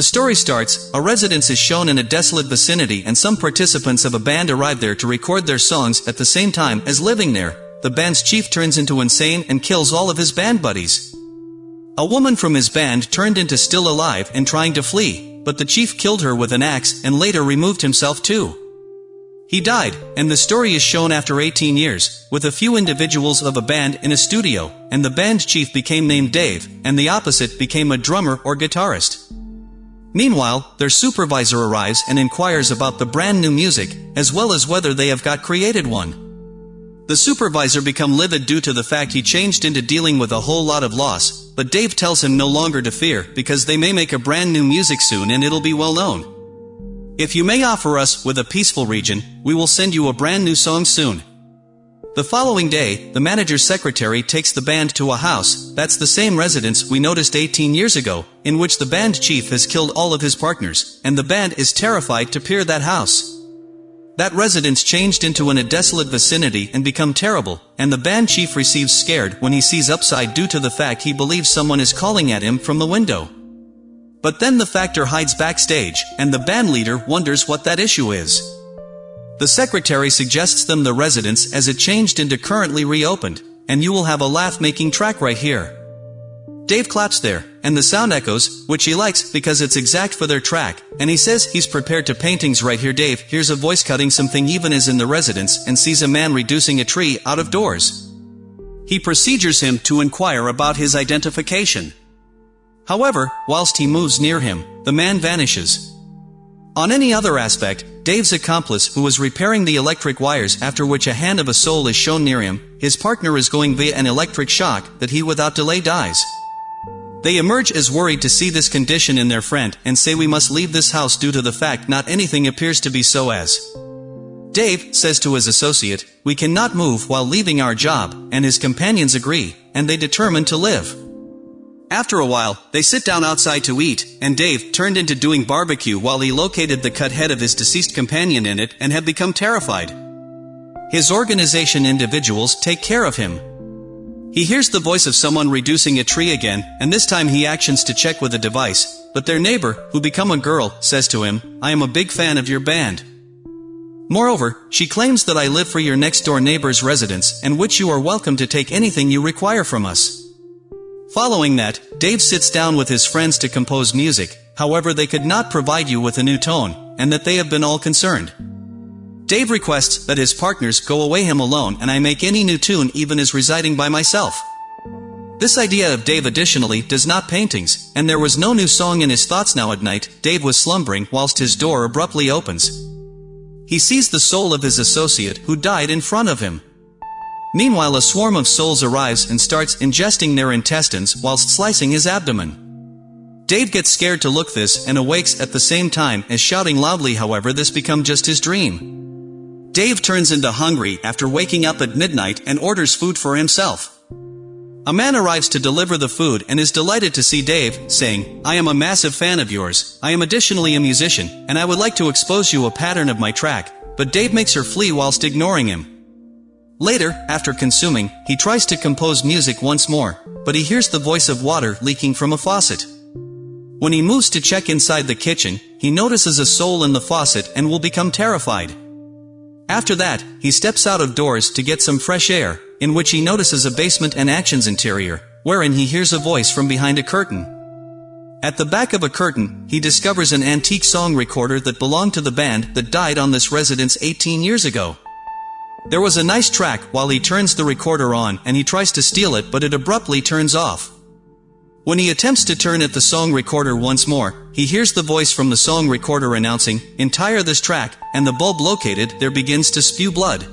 The story starts, a residence is shown in a desolate vicinity and some participants of a band arrive there to record their songs at the same time as living there. The band's chief turns into insane and kills all of his band buddies. A woman from his band turned into still alive and trying to flee, but the chief killed her with an axe and later removed himself too. He died, and the story is shown after 18 years, with a few individuals of a band in a studio, and the band chief became named Dave, and the opposite became a drummer or guitarist. Meanwhile, their supervisor arrives and inquires about the brand new music, as well as whether they have got created one. The supervisor become livid due to the fact he changed into dealing with a whole lot of loss, but Dave tells him no longer to fear, because they may make a brand new music soon and it'll be well known. If you may offer us with a peaceful region, we will send you a brand new song soon. The following day, the manager's secretary takes the band to a house, that's the same residence we noticed 18 years ago, in which the band chief has killed all of his partners, and the band is terrified to peer that house. That residence changed into an a desolate vicinity and become terrible, and the band chief receives scared when he sees upside due to the fact he believes someone is calling at him from the window. But then the factor hides backstage, and the band leader wonders what that issue is. The secretary suggests them the residence as it changed into currently reopened, and you will have a laugh-making track right here. Dave claps there, and the sound echoes, which he likes because it's exact for their track, and he says he's prepared to paintings right here Dave hears a voice cutting something even as in the residence and sees a man reducing a tree out of doors. He procedures him to inquire about his identification. However, whilst he moves near him, the man vanishes. On any other aspect, Dave's accomplice who was repairing the electric wires after which a hand of a soul is shown near him, his partner is going via an electric shock that he without delay dies. They emerge as worried to see this condition in their friend and say we must leave this house due to the fact not anything appears to be so as. Dave says to his associate, we cannot move while leaving our job, and his companions agree, and they determine to live. After a while, they sit down outside to eat, and Dave turned into doing barbecue while he located the cut head of his deceased companion in it and had become terrified. His organization individuals take care of him. He hears the voice of someone reducing a tree again, and this time he actions to check with a device, but their neighbor, who become a girl, says to him, I am a big fan of your band. Moreover, she claims that I live for your next door neighbor's residence, and which you are welcome to take anything you require from us. Following that, Dave sits down with his friends to compose music, however they could not provide you with a new tone, and that they have been all concerned. Dave requests that his partners go away him alone and I make any new tune even as residing by myself. This idea of Dave additionally does not paintings, and there was no new song in his thoughts now at night, Dave was slumbering whilst his door abruptly opens. He sees the soul of his associate who died in front of him. Meanwhile a swarm of souls arrives and starts ingesting their intestines whilst slicing his abdomen. Dave gets scared to look this and awakes at the same time as shouting loudly however this become just his dream. Dave turns into hungry after waking up at midnight and orders food for himself. A man arrives to deliver the food and is delighted to see Dave, saying, I am a massive fan of yours, I am additionally a musician, and I would like to expose you a pattern of my track, but Dave makes her flee whilst ignoring him. Later, after consuming, he tries to compose music once more, but he hears the voice of water leaking from a faucet. When he moves to check inside the kitchen, he notices a soul in the faucet and will become terrified. After that, he steps out of doors to get some fresh air, in which he notices a basement and actions interior, wherein he hears a voice from behind a curtain. At the back of a curtain, he discovers an antique song recorder that belonged to the band that died on this residence 18 years ago. There was a nice track while he turns the recorder on and he tries to steal it but it abruptly turns off. When he attempts to turn at the song recorder once more, he hears the voice from the song recorder announcing, Entire this track, and the bulb located there begins to spew blood.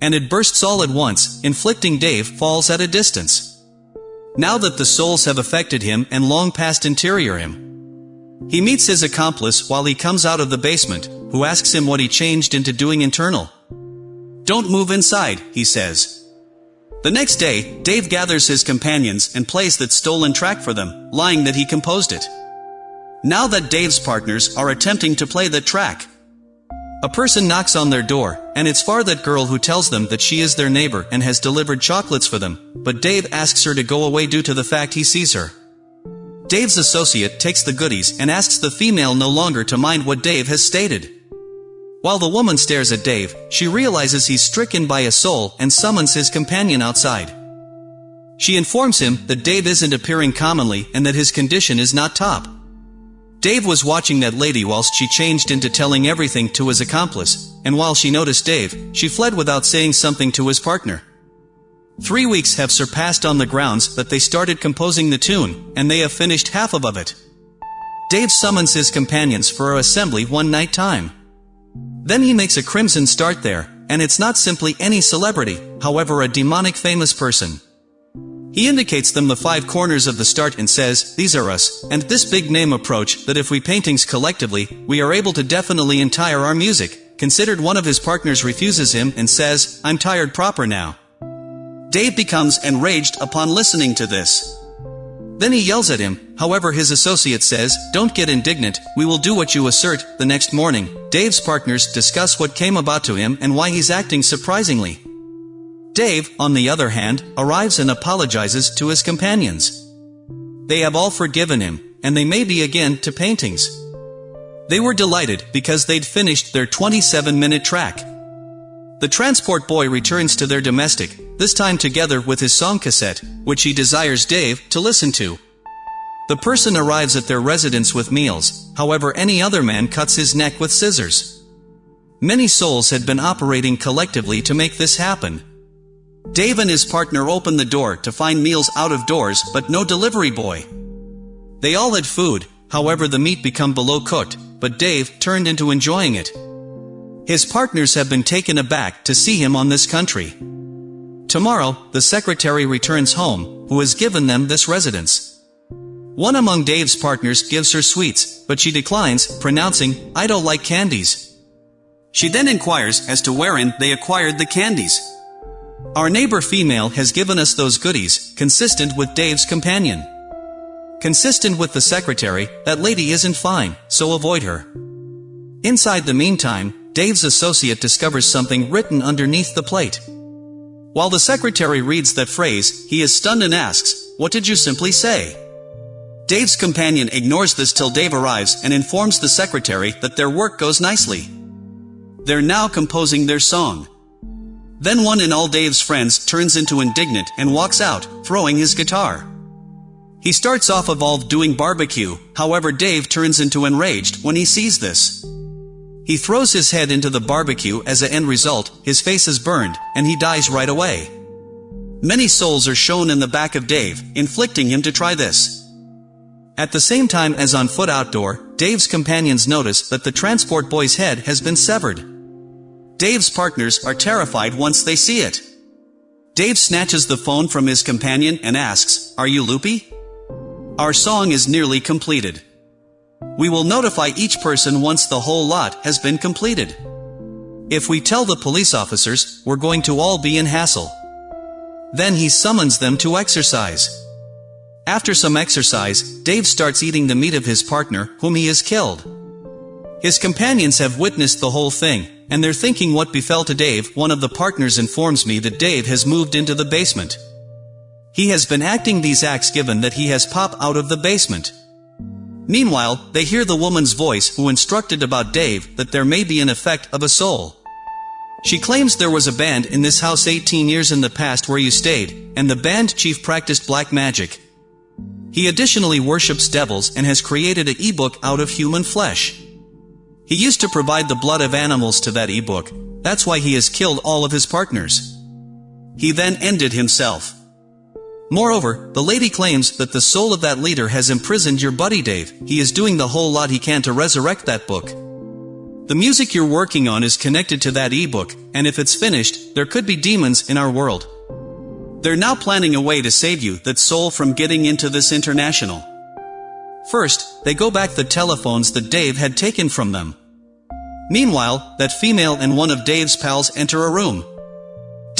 And it bursts all at once, inflicting Dave falls at a distance. Now that the souls have affected him and long past interior him. He meets his accomplice while he comes out of the basement, who asks him what he changed into doing internal. Don't move inside, he says. The next day, Dave gathers his companions and plays that stolen track for them, lying that he composed it. Now that Dave's partners are attempting to play the track, a person knocks on their door, and it's far that girl who tells them that she is their neighbor and has delivered chocolates for them, but Dave asks her to go away due to the fact he sees her. Dave's associate takes the goodies and asks the female no longer to mind what Dave has stated. While the woman stares at Dave, she realizes he's stricken by a soul and summons his companion outside. She informs him that Dave isn't appearing commonly and that his condition is not top. Dave was watching that lady whilst she changed into telling everything to his accomplice, and while she noticed Dave, she fled without saying something to his partner. Three weeks have surpassed on the grounds that they started composing the tune, and they have finished half of it. Dave summons his companions for a assembly one night time. Then he makes a crimson start there, and it's not simply any celebrity, however a demonic famous person. He indicates them the five corners of the start and says, these are us, and this big name approach that if we paintings collectively, we are able to definitely entire our music, considered one of his partners refuses him and says, I'm tired proper now. Dave becomes enraged upon listening to this. Then he yells at him, however his associate says, don't get indignant, we will do what you assert. The next morning, Dave's partners discuss what came about to him and why he's acting surprisingly. Dave, on the other hand, arrives and apologizes to his companions. They have all forgiven him, and they may be again to paintings. They were delighted because they'd finished their 27-minute track. The transport boy returns to their domestic, this time together with his song cassette, which he desires Dave to listen to. The person arrives at their residence with meals, however any other man cuts his neck with scissors. Many souls had been operating collectively to make this happen. Dave and his partner open the door to find meals out of doors but no delivery boy. They all had food, however the meat become below cooked, but Dave turned into enjoying it. His partners have been taken aback to see him on this country. Tomorrow, the secretary returns home, who has given them this residence. One among Dave's partners gives her sweets, but she declines, pronouncing, I don't like candies. She then inquires as to wherein they acquired the candies. Our neighbor female has given us those goodies, consistent with Dave's companion. Consistent with the secretary, that lady isn't fine, so avoid her. Inside the meantime, Dave's associate discovers something written underneath the plate. While the secretary reads that phrase, he is stunned and asks, What did you simply say? Dave's companion ignores this till Dave arrives and informs the secretary that their work goes nicely. They're now composing their song. Then one in all Dave's friends turns into indignant and walks out, throwing his guitar. He starts off evolved doing barbecue, however Dave turns into enraged when he sees this. He throws his head into the barbecue as a end result, his face is burned, and he dies right away. Many souls are shown in the back of Dave, inflicting him to try this. At the same time as on foot outdoor, Dave's companions notice that the transport boy's head has been severed. Dave's partners are terrified once they see it. Dave snatches the phone from his companion and asks, Are you loopy? Our song is nearly completed. We will notify each person once the whole lot has been completed. If we tell the police officers, we're going to all be in hassle. Then he summons them to exercise. After some exercise, Dave starts eating the meat of his partner, whom he has killed. His companions have witnessed the whole thing, and they're thinking what befell to Dave. One of the partners informs me that Dave has moved into the basement. He has been acting these acts given that he has popped out of the basement. Meanwhile, they hear the woman's voice who instructed about Dave that there may be an effect of a soul. She claims there was a band in this house 18 years in the past where you stayed, and the band chief practiced black magic. He additionally worships devils and has created an ebook out of human flesh. He used to provide the blood of animals to that ebook, that's why he has killed all of his partners. He then ended himself. Moreover, the lady claims that the soul of that leader has imprisoned your buddy Dave. He is doing the whole lot he can to resurrect that book. The music you're working on is connected to that ebook, and if it's finished, there could be demons in our world. They're now planning a way to save you, that soul from getting into this international. First, they go back the telephones that Dave had taken from them. Meanwhile, that female and one of Dave's pals enter a room.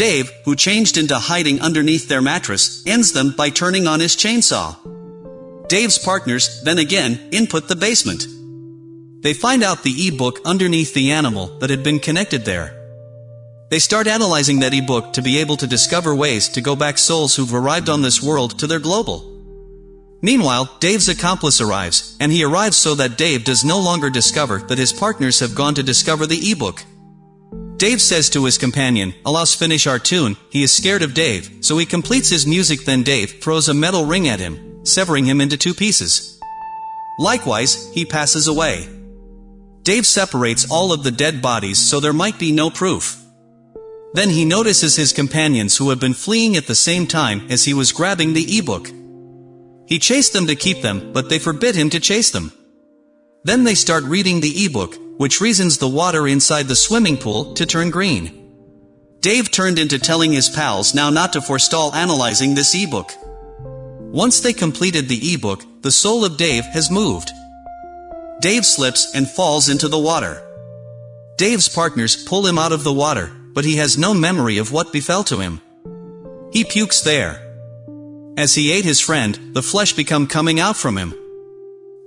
Dave, who changed into hiding underneath their mattress, ends them by turning on his chainsaw. Dave's partners, then again, input the basement. They find out the e-book underneath the animal that had been connected there. They start analyzing that e-book to be able to discover ways to go back souls who've arrived on this world to their global. Meanwhile, Dave's accomplice arrives, and he arrives so that Dave does no longer discover that his partners have gone to discover the ebook. Dave says to his companion, Alas finish our tune, he is scared of Dave, so he completes his music then Dave throws a metal ring at him, severing him into two pieces. Likewise, he passes away. Dave separates all of the dead bodies so there might be no proof. Then he notices his companions who have been fleeing at the same time as he was grabbing the ebook. He chased them to keep them, but they forbid him to chase them. Then they start reading the ebook, which reasons the water inside the swimming pool to turn green. Dave turned into telling his pals now not to forestall analyzing this ebook. Once they completed the ebook, the soul of Dave has moved. Dave slips and falls into the water. Dave's partners pull him out of the water, but he has no memory of what befell to him. He pukes there. As he ate his friend, the flesh become coming out from him.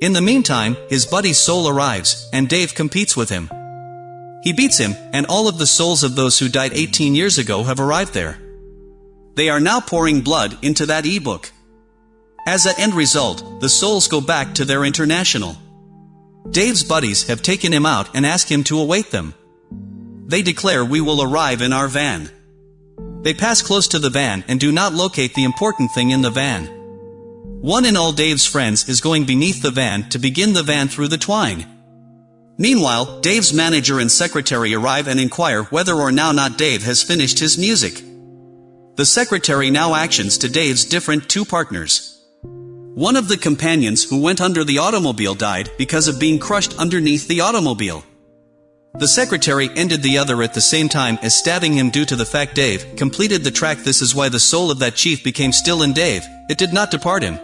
In the meantime, his buddy's soul arrives, and Dave competes with him. He beats him, and all of the souls of those who died 18 years ago have arrived there. They are now pouring blood into that ebook. As an end result, the souls go back to their international. Dave's buddies have taken him out and ask him to await them. They declare we will arrive in our van. They pass close to the van and do not locate the important thing in the van. One in all Dave's friends is going beneath the van to begin the van through the twine. Meanwhile, Dave's manager and secretary arrive and inquire whether or now not Dave has finished his music. The secretary now actions to Dave's different two partners. One of the companions who went under the automobile died because of being crushed underneath the automobile. The secretary ended the other at the same time as stabbing him due to the fact Dave completed the track This is why the soul of that chief became still in Dave, it did not depart him.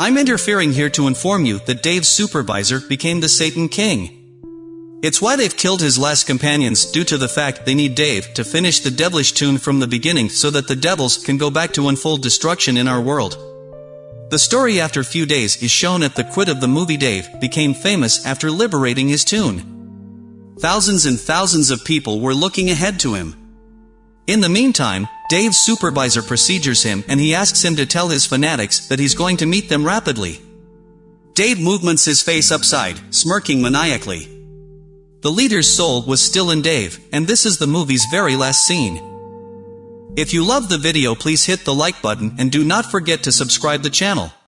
I'm interfering here to inform you that Dave's supervisor became the Satan King. It's why they've killed his last companions due to the fact they need Dave to finish the devilish tune from the beginning so that the devils can go back to unfold destruction in our world. The story after few days is shown at the quit of the movie Dave became famous after liberating his tune. Thousands and thousands of people were looking ahead to him. In the meantime, Dave's supervisor procedures him and he asks him to tell his fanatics that he's going to meet them rapidly. Dave movements his face upside, smirking maniacally. The leader's soul was still in Dave, and this is the movie's very last scene. If you love the video please hit the like button and do not forget to subscribe the channel.